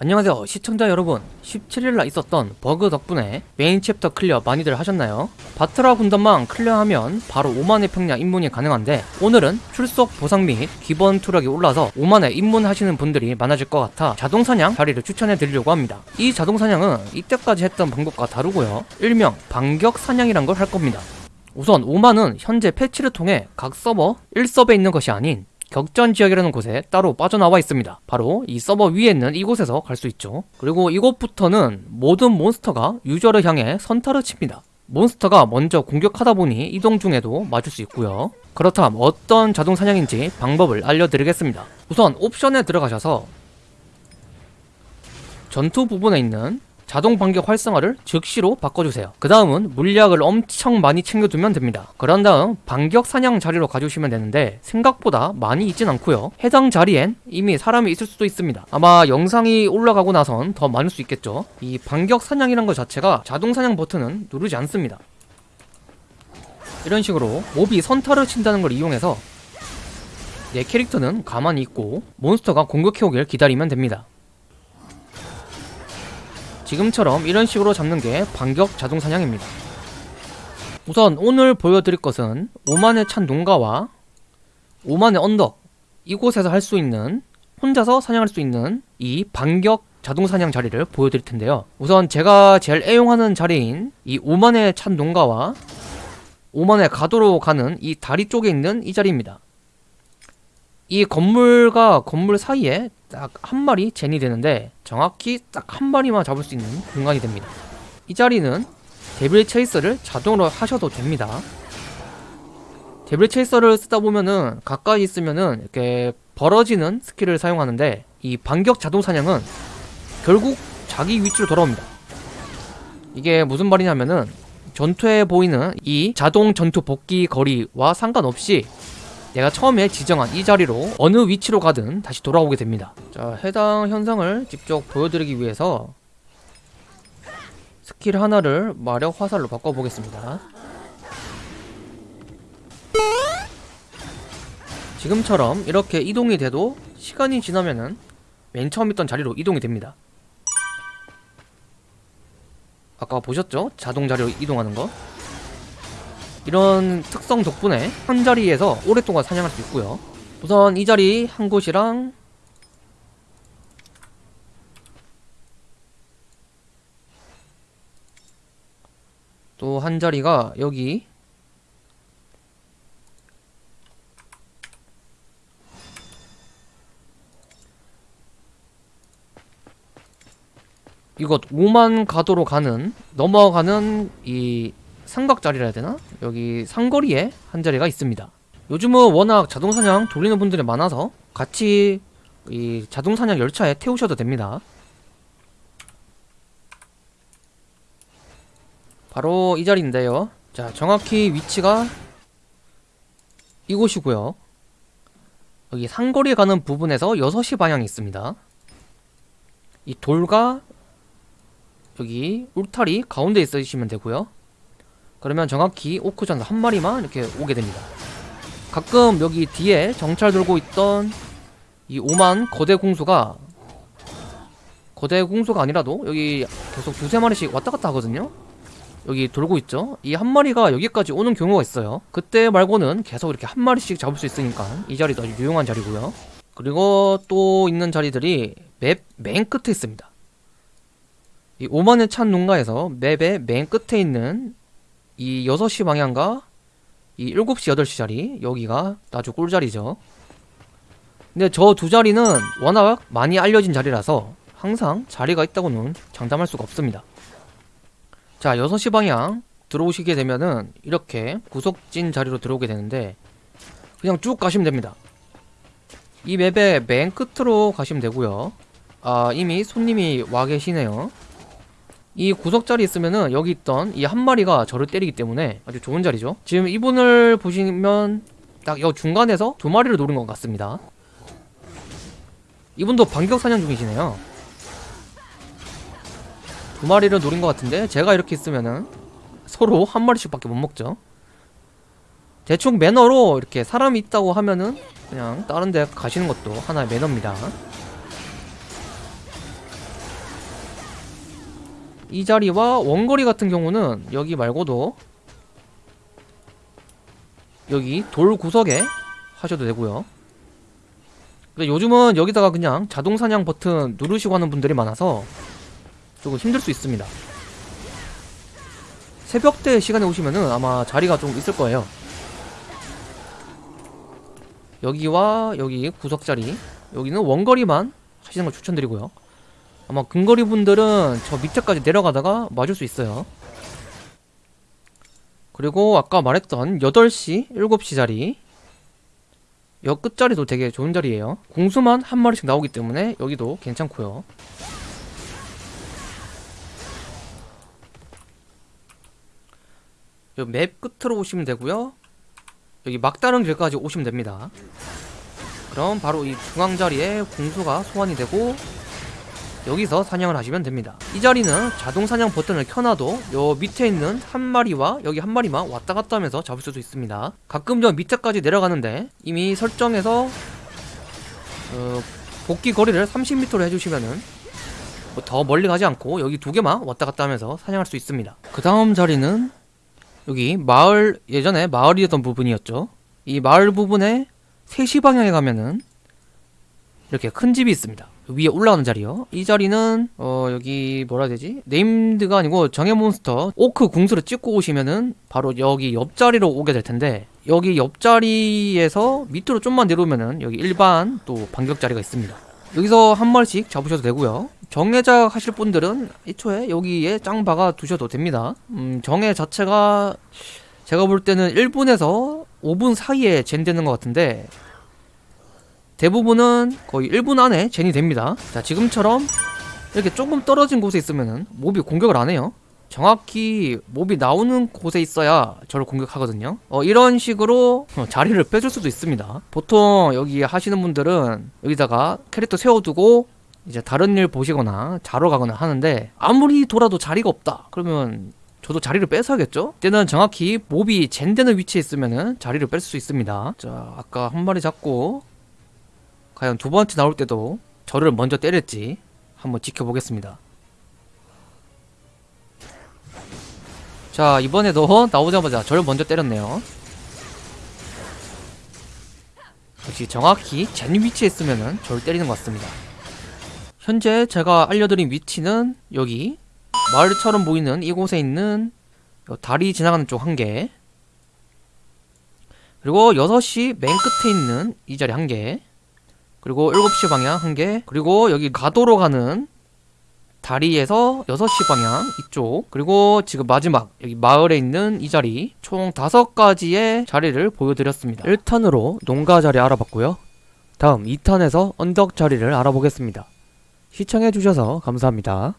안녕하세요 시청자 여러분. 17일날 있었던 버그 덕분에 메인 챕터 clear 많이들 하셨나요? 바트라 군단만 클리어하면 바로 5만의 평야 입문이 가능한데 오늘은 출석 보상 및 기본 투력이 올라서 5만에 입문하시는 분들이 많아질 것 같아 자동사냥 자리를 추천해 드리려고 합니다. 이 자동사냥은 이때까지 했던 방법과 다르고요. 일명 반격사냥이란 걸 할 겁니다. 우선 5만은 현재 패치를 통해 각 서버 1서버에 있는 것이 아닌 격전 지역이라는 곳에 따로 빠져나와 있습니다. 바로 이 서버 위에 있는 이곳에서 갈 수 있죠. 그리고 이곳부터는 모든 몬스터가 유저를 향해 선타를 칩니다. 몬스터가 먼저 공격하다 보니 이동 중에도 맞을 수 있고요. 그렇다면 어떤 자동 사냥인지 방법을 알려드리겠습니다. 우선 옵션에 들어가셔서 전투 부분에 있는 자동 반격 활성화를 즉시로 바꿔주세요. 그 다음은 물약을 엄청 많이 챙겨두면 됩니다. 그런 다음 반격 사냥 자리로 가주시면 되는데 생각보다 많이 있진 않고요. 해당 자리엔 이미 사람이 있을 수도 있습니다. 아마 영상이 올라가고 나선 더 많을 수 있겠죠. 이 반격 사냥이란 것 자체가 자동 사냥 버튼은 누르지 않습니다. 이런 식으로 몹이 선타를 친다는 걸 이용해서 내 캐릭터는 가만히 있고 몬스터가 공격해오길 기다리면 됩니다. 지금처럼 이런 식으로 잡는 게 반격 자동 사냥입니다. 우선 오늘 보여드릴 것은 오만의 찬 농가와 오만의 언덕 이곳에서 할 수 있는 혼자서 사냥할 수 있는 이 반격 자동 사냥 자리를 보여드릴 텐데요. 우선 제가 제일 애용하는 자리인 이 오만의 찬 농가와 오만의 가도로 가는 이 다리 쪽에 있는 이 자리입니다. 이 건물과 건물 사이에 딱 한 마리 젠이 되는데 정확히 딱 한 마리만 잡을 수 있는 공간이 됩니다. 이 자리는 데빌 체이서를 자동으로 하셔도 됩니다. 데빌 체이서를 쓰다 보면은 가까이 있으면은 이렇게 벌어지는 스킬을 사용하는데 이 반격 자동 사냥은 결국 자기 위치로 돌아옵니다. 이게 무슨 말이냐면은 전투에 보이는 이 자동 전투 복귀 거리와 상관없이 내가 처음에 지정한 이 자리로 어느 위치로 가든 다시 돌아오게 됩니다. 자 해당 현상을 직접 보여드리기 위해서 스킬 하나를 마력 화살로 바꿔보겠습니다. 지금처럼 이렇게 이동이 돼도 시간이 지나면은 맨 처음 있던 자리로 이동이 됩니다. 아까 보셨죠? 자동 자리로 이동하는 거 이런 특성 덕분에 한 자리에서 오랫동안 사냥할 수 있고요. 우선 이 자리 한 곳이랑 또 한 자리가 여기. 이것 5만 가도로 가는 넘어가는 이 삼각자리라 해야 되나? 여기 상거리에 한 자리가 있습니다. 요즘은 워낙 자동사냥 돌리는 분들이 많아서 같이 이 자동사냥 열차에 태우셔도 됩니다. 바로 이 자리인데요. 자 정확히 위치가 이곳이고요. 여기 상거리 가는 부분에서 6시 방향이 있습니다. 이 돌과 여기 울타리 가운데 있으시면 되고요 그러면 정확히 오크전사 한 마리만 이렇게 오게 됩니다. 가끔 여기 뒤에 정찰 돌고 있던 이 오만 거대 궁수가 거대 궁수가 아니라도 여기 계속 두세 마리씩 왔다 갔다 하거든요. 여기 돌고 있죠. 이 한 마리가 여기까지 오는 경우가 있어요. 그때 말고는 계속 이렇게 한 마리씩 잡을 수 있으니까 이 자리도 아주 유용한 자리고요. 그리고 또 있는 자리들이 맵 맨 끝에 있습니다. 이 오만의 찬 농가에서 맵의 맨 끝에 있는 이 6시 방향과 이 7시 8시 자리 여기가 아주 꿀자리죠. 근데 저 두 자리는 워낙 많이 알려진 자리라서 항상 자리가 있다고는 장담할 수가 없습니다. 자 6시 방향 들어오시게 되면은 이렇게 구석진 자리로 들어오게 되는데 그냥 쭉 가시면 됩니다. 이 맵의 맨 끝으로 가시면 되고요. 아 이미 손님이 와 계시네요 이 구석자리 있으면은 여기 있던 이 한 마리가 저를 때리기 때문에 아주 좋은 자리죠. 지금 이분을 보시면 딱 여 중간에서 두 마리를 노린 것 같습니다. 이분도 반격 사냥 중이시네요. 두 마리를 노린 것 같은데 제가 이렇게 있으면은 서로 한 마리씩 밖에 못 먹죠. 대충 매너로 이렇게 사람이 있다고 하면은 그냥 다른 데 가시는 것도 하나의 매너입니다. 이 자리와 원거리 같은 경우는 여기 말고도 여기 돌 구석에 하셔도 되고요. 근데 요즘은 여기다가 그냥 자동 사냥 버튼 누르시고 하는 분들이 많아서 조금 힘들 수 있습니다. 새벽대 시간에 오시면은 아마 자리가 좀 있을 거예요. 여기와 여기 구석 자리 여기는 원거리만 하시는 걸 추천드리고요. 아마 근거리 분들은 저 밑에까지 내려가다가 맞을 수 있어요. 그리고 아까 말했던 8시, 7시 자리 여 끝자리도 되게 좋은 자리예요. 공수만 한 마리씩 나오기 때문에 여기도 괜찮고요. 요맵 끝으로 오시면 되고요. 여기 막다른 길까지 오시면 됩니다. 그럼 바로 이 중앙 자리에 공수가 소환이 되고 여기서 사냥을 하시면 됩니다. 이 자리는 자동 사냥 버튼을 켜놔도 요 밑에 있는 한 마리와 여기 한 마리만 왔다 갔다 하면서 잡을 수도 있습니다. 가끔 저 밑에까지 내려가는데 이미 설정해서 어, 복귀 거리를 30m로 해주시면은 뭐더 멀리 가지 않고 여기 두 개만 왔다 갔다 하면서 사냥할 수 있습니다. 그 다음 자리는 여기 마을 예전에 마을이었던 부분이었죠. 이 마을 부분에 3시 방향에 가면은 이렇게 큰 집이 있습니다. 위에 올라가는 자리요. 이 자리는 어 여기 뭐라 해야 되지? named가 아니고 정예 몬스터 오크 궁수를 찍고 오시면은 바로 여기 옆자리로 오게 될 텐데 여기 옆자리에서 밑으로 좀만 내려오면은 여기 일반 또 반격 자리가 있습니다. 여기서 한 마리씩 잡으셔도 되고요. 정예작 하실 분들은 애초에 여기에 짱 박아 두셔도 됩니다. 음, 정예 자체가 제가 볼 때는 1분에서 5분 사이에 젠되는 것 같은데 대부분은 거의 1분 안에 젠이 됩니다. 자, 지금처럼 이렇게 조금 떨어진 곳에 있으면은 몹이 공격을 안 해요. 정확히 몹이 나오는 곳에 있어야 저를 공격하거든요. 어, 이런 식으로 어, 자리를 빼줄 수도 있습니다. 보통 여기 하시는 분들은 여기다가 캐릭터 세워두고 이제 다른 일 보시거나 자러 가거나 하는데 아무리 돌아도 자리가 없다. 그러면 저도 자리를 뺏어야겠죠? 이때는 정확히 몹이 젠되는 위치에 있으면은 자리를 뺄 수 있습니다. 자, 아까 한 마리 잡고 과연 두 번째 나올 때도 저를 먼저 때릴지 한번 지켜보겠습니다. 자, 이번에도 나오자마자 저를 먼저 때렸네요. 역시 정확히 젠 위치에 있으면은 저를 때리는 것 같습니다. 현재 제가 알려드린 위치는 여기 마을처럼 보이는 이곳에 있는 요 다리 지나가는 쪽 한 개. 그리고 6시 맨 끝에 있는 이 자리 한 개. 그리고 7시 방향 한 개. 그리고 여기 가도로 가는 다리에서 6시 방향 이쪽. 그리고 지금 마지막 여기 마을에 있는 이 자리. 총 5가지의 자리를 보여드렸습니다. 1탄으로 농가 자리 알아봤고요. 다음 2탄에서 언덕 자리를 알아보겠습니다. 시청해주셔서 감사합니다.